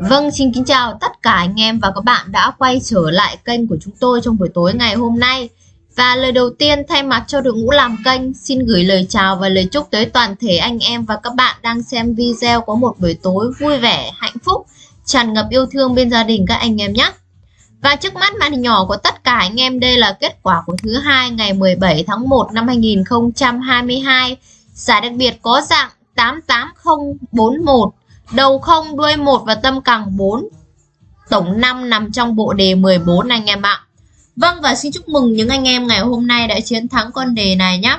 Vâng, xin kính chào tất cả anh em và các bạn đã quay trở lại kênh của chúng tôi trong buổi tối ngày hôm nay. Và lời đầu tiên thay mặt cho đội ngũ làm kênh, xin gửi lời chào và lời chúc tới toàn thể anh em và các bạn đang xem video có một buổi tối vui vẻ, hạnh phúc, tràn ngập yêu thương bên gia đình các anh em nhé. Và trước mắt màn hình nhỏ của tất cả anh em đây là kết quả của thứ hai ngày 17 tháng 1 năm 2022. Giải đặc biệt có dạng 88041 đầu không đuôi 1 và tâm càng 4 tổng 5 nằm trong bộ đề 14 anh em ạ Vâng và xin chúc mừng những anh em ngày hôm nay đã chiến thắng con đề này nhé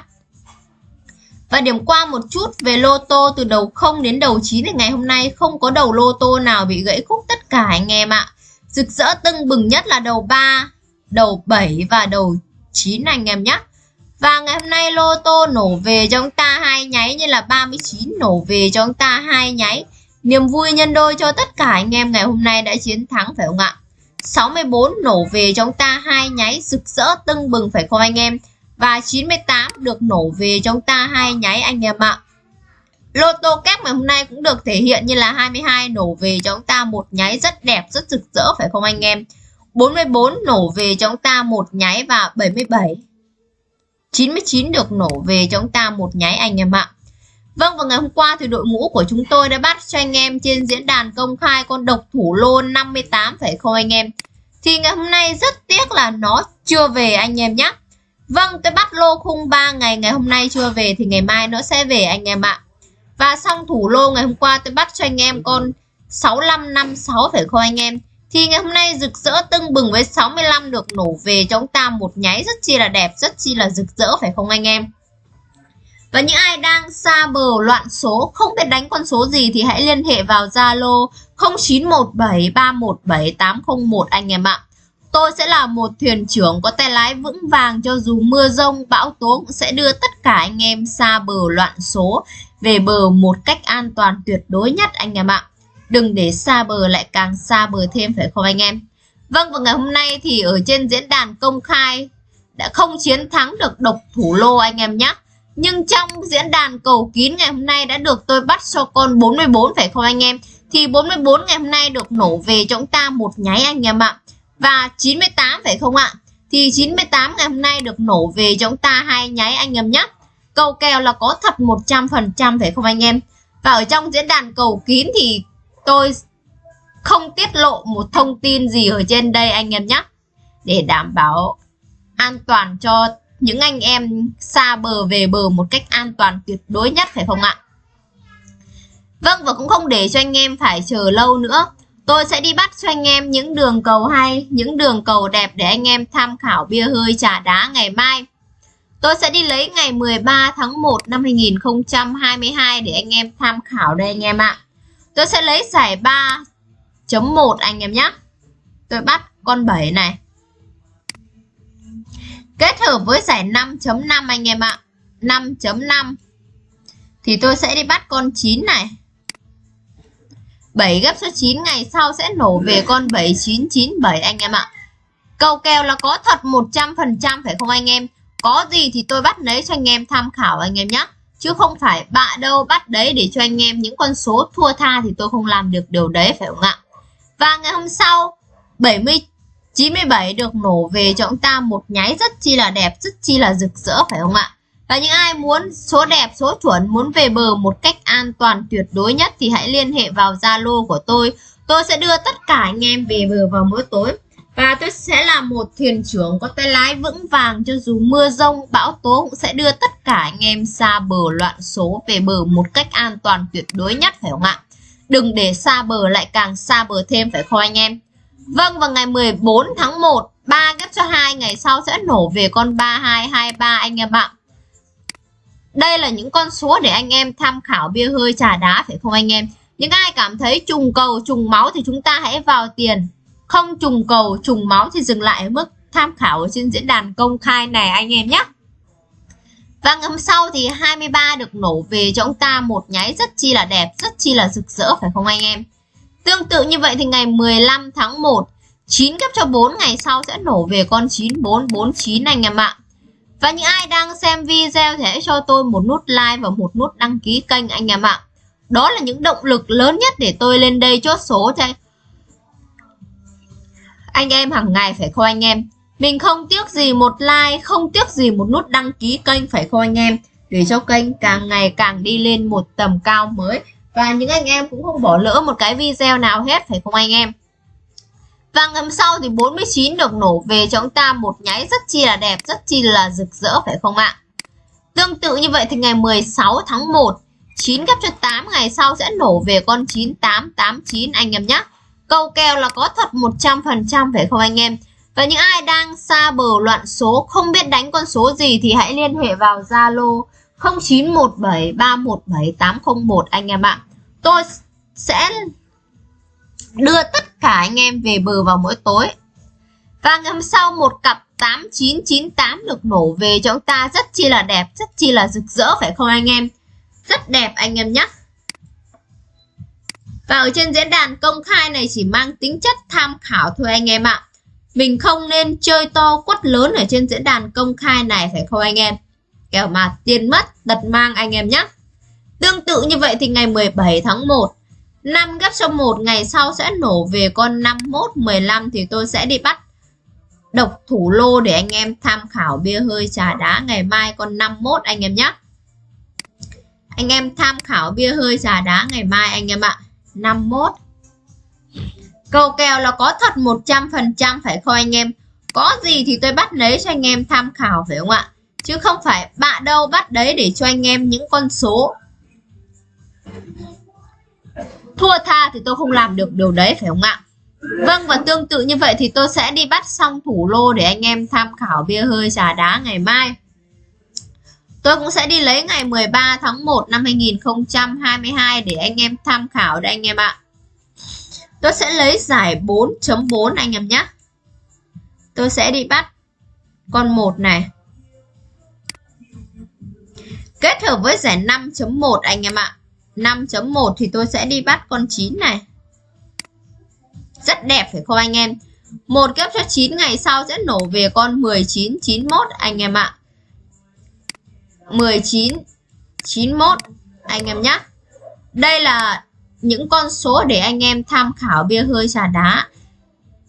và điểm qua một chút về lô tô từ đầu 0 đến đầu 9 thì ngày hôm nay không có đầu lô tô nào bị gãy khúc tất cả anh em ạ. Rực rỡ tưng bừng nhất là đầu 3, đầu 7 và đầu 9 anh em nhé. Và ngày hôm nay lô tô nổ về cho chúng ta hai nháy như là 39 nổ về cho chúng ta hai nháy. Niềm vui nhân đôi cho tất cả anh em ngày hôm nay đã chiến thắng phải không ạ? 64 nổ về cho chúng ta hai nháy rực rỡ tưng bừng phải không anh em? Và 98 được nổ về cho chúng ta hai nháy anh em ạ. Lô tô kép ngày hôm nay cũng được thể hiện như là 22 nổ về cho chúng ta một nháy rất đẹp, rất rực rỡ phải không anh em? 44 nổ về cho chúng ta một nháy và 77 99 được nổ về cho chúng ta một nháy anh em ạ. Vâng và ngày hôm qua thì đội ngũ của chúng tôi đã bắt cho anh em trên diễn đàn công khai con độc thủ lô 58 phải không anh em? Thì ngày hôm nay rất tiếc là nó chưa về anh em nhé. Vâng tôi bắt lô khung 3 ngày ngày hôm nay chưa về thì ngày mai nó sẽ về anh em ạ. Và xong thủ lô ngày hôm qua tôi bắt cho anh em con 6556 phải không anh em? Thì ngày hôm nay rực rỡ tưng bừng với 65 được nổ về cho chúng ta một nháy rất chi là đẹp, rất chi là rực rỡ phải không anh em? Và những ai đang xa bờ loạn số không biết đánh con số gì thì hãy liên hệ vào Zalo 0917317801 anh em ạ. Tôi sẽ là một thuyền trưởng có tay lái vững vàng cho dù mưa rông, bão tố cũng sẽ đưa tất cả anh em xa bờ loạn số về bờ một cách an toàn tuyệt đối nhất anh em ạ. Đừng để xa bờ lại càng xa bờ thêm phải không anh em? Vâng và ngày hôm nay thì ở trên diễn đàn công khai đã không chiến thắng được độc thủ lô anh em nhé. Nhưng trong diễn đàn cầu kín ngày hôm nay đã được tôi bắt cho con 44 phải không anh em? Thì 44 ngày hôm nay được nổ về cho chúng ta một nháy anh em ạ. Và 98 phải không ạ? Thì 98 ngày hôm nay được nổ về cho chúng ta hai nháy anh em nhé. Cầu kèo là có thật 100% phải không anh em? Và ở trong diễn đàn cầu kín thì tôi không tiết lộ một thông tin gì ở trên đây anh em nhé. Để đảm bảo an toàn cho những anh em xa bờ về bờ một cách an toàn tuyệt đối nhất phải không ạ? Vâng và cũng không để cho anh em phải chờ lâu nữa. Tôi sẽ đi bắt cho anh em những đường cầu hay, những đường cầu đẹp để anh em tham khảo bia hơi trà đá ngày mai. Tôi sẽ đi lấy ngày 13 tháng 1 năm 2022 để anh em tham khảo đây anh em ạ. Tôi sẽ lấy giải 3.1 anh em nhé. Tôi bắt con 7 này. Kết hợp với giải 5.5 anh em ạ. 5.5 thì tôi sẽ đi bắt con 9 này. 7 gấp số 9 ngày sau sẽ nổ về con 7997 anh em ạ. Cầu kèo là có thật 100% phải không anh em? Có gì thì tôi bắt lấy cho anh em tham khảo anh em nhé. Chứ không phải bạ đâu bắt đấy để cho anh em những con số thua tha thì tôi không làm được điều đấy phải không ạ? Và ngày hôm sau 70 97 được nổ về cho chúng ta một nháy rất chi là đẹp, rất chi là rực rỡ phải không ạ? Và những ai muốn số đẹp, số chuẩn, muốn về bờ một cách an toàn tuyệt đối nhất thì hãy liên hệ vào Zalo của tôi. Tôi sẽ đưa tất cả anh em về bờ vào mỗi tối. Và tôi sẽ là một thuyền trưởng có tay lái vững vàng cho dù mưa rông, bão tố cũng sẽ đưa tất cả anh em xa bờ loạn số về bờ một cách an toàn tuyệt đối nhất phải không ạ? Đừng để xa bờ lại càng xa bờ thêm phải không anh em? Vâng vào ngày 14 tháng 1 3 ghép cho 2 ngày sau sẽ nổ về con 3223 anh em ạ. Đây là những con số để anh em tham khảo bia hơi trà đá phải không anh em? Những ai cảm thấy trùng cầu trùng máu thì chúng ta hãy vào tiền. Không trùng cầu trùng máu thì dừng lại ở mức tham khảo ở trên diễn đàn công khai này anh em nhé. Và ngày hôm sau thì 23 được nổ về cho ông ta một nháy rất chi là đẹp, rất chi là rực rỡ phải không anh em? Tương tự như vậy thì ngày 15 tháng 1 9 gấp cho 4 ngày sau sẽ nổ về con 9449 anh em ạ. Và những ai đang xem video thì hãy cho tôi một nút like và một nút đăng ký kênh anh em ạ. Đó là những động lực lớn nhất để tôi lên đây chốt số cho anh. Anh em hàng ngày phải không anh em? Mình không tiếc gì một like, không tiếc gì một nút đăng ký kênh phải không anh em? Để cho kênh càng ngày càng đi lên một tầm cao mới. Và những anh em cũng không bỏ lỡ một cái video nào hết phải không anh em? Và ngầm sau thì 49 được nổ về cho chúng ta một nháy rất chi là đẹp, rất chi là rực rỡ phải không ạ? Tương tự như vậy thì ngày 16 tháng 1, 9 gấp cho 8 ngày sau sẽ nổ về con 9889 anh em nhé. Câu kèo là có thật 100% phải không anh em? Và những ai đang xa bờ loạn số không biết đánh con số gì thì hãy liên hệ vào Zalo 0917317801 anh em ạ. Tôi sẽ đưa tất cả anh em về bờ vào mỗi tối. Và ngày hôm sau một cặp 8998 được nổ về cho chúng ta rất chi là đẹp, rất chi là rực rỡ phải không anh em? Rất đẹp anh em nhé. Và ở trên diễn đàn công khai này chỉ mang tính chất tham khảo thôi anh em ạ. Mình không nên chơi to quất lớn ở trên diễn đàn công khai này phải không anh em? Kẻo mà tiền mất, tật mang anh em nhé. Tương tự như vậy thì ngày 17 tháng 1 5 gấp cho 1 ngày sau sẽ nổ về con 51 15 thì tôi sẽ đi bắt độc thủ lô để anh em tham khảo bia hơi trà đá ngày mai con 51 anh em nhé. Anh em tham khảo bia hơi trà đá ngày mai anh em ạ. 51. Cầu kèo là có thật 100% phải không anh em? Có gì thì tôi bắt lấy cho anh em tham khảo phải không ạ? Chứ không phải bạ đâu bắt đấy để cho anh em những con số. Thua tha thì tôi không làm được điều đấy, phải không ạ? Vâng và tương tự như vậy thì tôi sẽ đi bắt xong thủ lô để anh em tham khảo bia hơi trà đá ngày mai. Tôi cũng sẽ đi lấy ngày 13 tháng 1 năm 2022 để anh em tham khảo đây anh em ạ. Tôi sẽ lấy giải 4.4 anh em nhé. Tôi sẽ đi bắt con 1 này. Kết hợp với giải 5.1 anh em ạ. 5.1 thì tôi sẽ đi bắt con 9 này. Rất đẹp phải không anh em? Một kép cho 9 ngày sau sẽ nổ về con 19 91 anh em ạ. 19 91 anh em nhé Đây là những con số để anh em tham khảo bia hơi trà đá.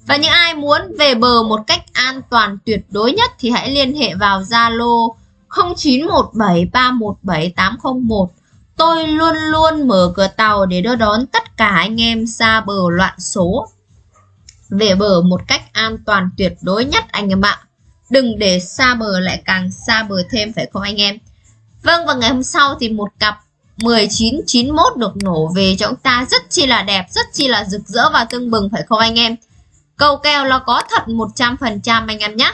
Và những ai muốn về bờ một cách an toàn tuyệt đối nhất thì hãy liên hệ vào Zalo 0917317801 Tôi luôn luôn mở cửa tàu để đưa đón tất cả anh em xa bờ loạn số. Về bờ một cách an toàn tuyệt đối nhất anh em ạ. Đừng để xa bờ lại càng xa bờ thêm phải không anh em? Vâng và ngày hôm sau thì một cặp 1991 được nổ về cho chúng ta rất chi là đẹp, rất chi là rực rỡ và tưng bừng phải không anh em? Cầu kèo là có thật 100% anh em nhé.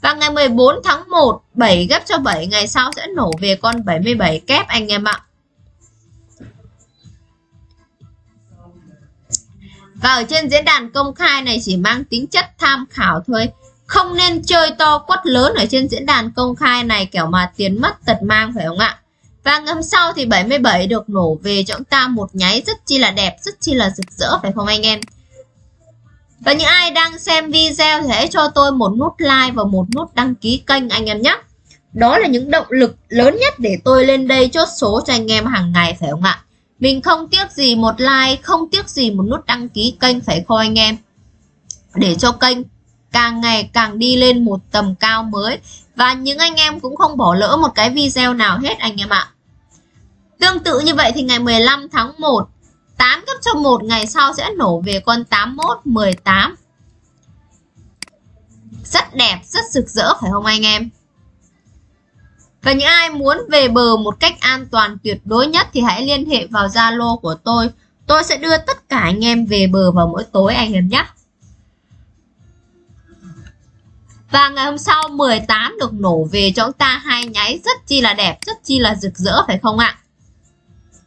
Và ngày 14 tháng 1, 7 gấp cho 7 ngày sau sẽ nổ về con 77 kép anh em ạ. Và ở trên diễn đàn công khai này chỉ mang tính chất tham khảo thôi. Không nên chơi to quất lớn ở trên diễn đàn công khai này kiểu mà tiền mất tật mang phải không ạ? Và ngâm sau thì 77 được nổ về cho chúng ta một nháy rất chi là đẹp, rất chi là rực rỡ phải không anh em? Và những ai đang xem video thì hãy cho tôi một nút like và một nút đăng ký kênh anh em nhé. Đó là những động lực lớn nhất để tôi lên đây chốt số cho anh em hàng ngày phải không ạ? Mình không tiếc gì một like, không tiếc gì một nút đăng ký kênh phải không anh em? Để cho kênh càng ngày càng đi lên một tầm cao mới. Và những anh em cũng không bỏ lỡ một cái video nào hết anh em ạ. Tương tự như vậy thì ngày 15 tháng 1, 8 cho một ngày sau sẽ nổ về con 81, 18. Rất đẹp, rất rực rỡ phải không anh em? Và những ai muốn về bờ một cách an toàn tuyệt đối nhất thì hãy liên hệ vào Zalo của tôi. Tôi sẽ đưa tất cả anh em về bờ vào mỗi tối anh em nhé. Và ngày hôm sau 18 được nổ về cho chúng ta hai nháy rất chi là đẹp, rất chi là rực rỡ phải không ạ?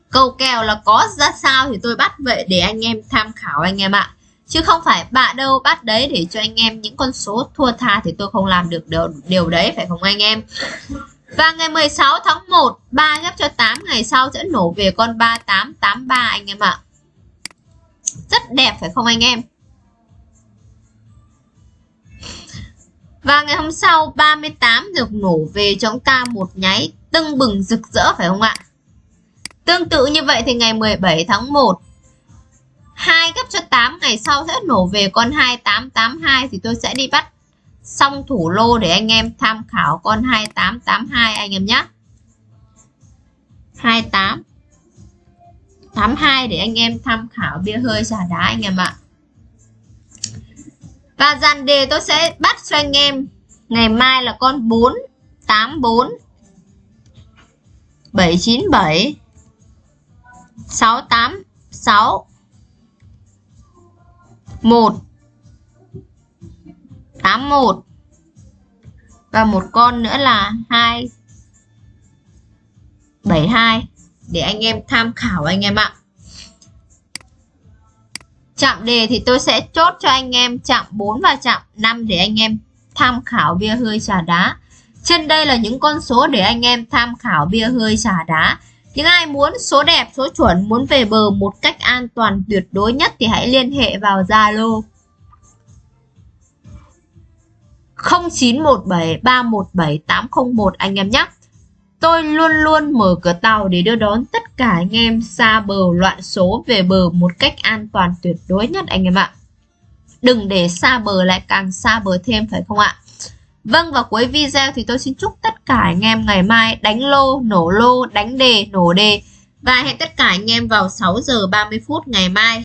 Câu kèo là có ra sao thì tôi bắt vậy để anh em tham khảo anh em ạ. Chứ không phải bạ đâu bắt đấy để cho anh em những con số thua tha thì tôi không làm được điều, điều đấy phải không anh em? Và ngày 16 tháng 1, 3 gấp cho 8 ngày sau sẽ nổ về con 3883 anh em ạ. Rất đẹp phải không anh em? Và ngày hôm sau 38 được nổ về cho chúng ta một nháy tưng bừng rực rỡ phải không ạ? Tương tự như vậy thì ngày 17 tháng 1 2 gấp cho 8 ngày sau sẽ nổ về, con 2882 thì tôi sẽ đi bắt xong thủ lô để anh em tham khảo con 2882 anh em nhé 28 82 để anh em tham khảo bia hơi xả đá anh em ạ. Và dàn đề tôi sẽ bắt cho anh em. Ngày mai là con 484 797 686 1 81 và một con nữa là 2 72 để anh em tham khảo anh em ạ. Chạm đề thì tôi sẽ chốt cho anh em chạm 4 và chạm 5 để anh em tham khảo bia hơi trà đá. Trên đây là những con số để anh em tham khảo bia hơi trà đá. Những ai muốn số đẹp, số chuẩn, muốn về bờ một cách an toàn tuyệt đối nhất thì hãy liên hệ vào Zalo 0917 317 801 anh em nhé. Tôi luôn luôn mở cửa tàu để đưa đón tất cả anh em xa bờ loạn số về bờ một cách an toàn tuyệt đối nhất anh em ạ. Đừng để xa bờ lại càng xa bờ thêm phải không ạ? Vâng và cuối video thì tôi xin chúc tất cả anh em ngày mai đánh lô, nổ lô, đánh đề, nổ đề và hẹn tất cả anh em vào 6 giờ 30 phút ngày mai.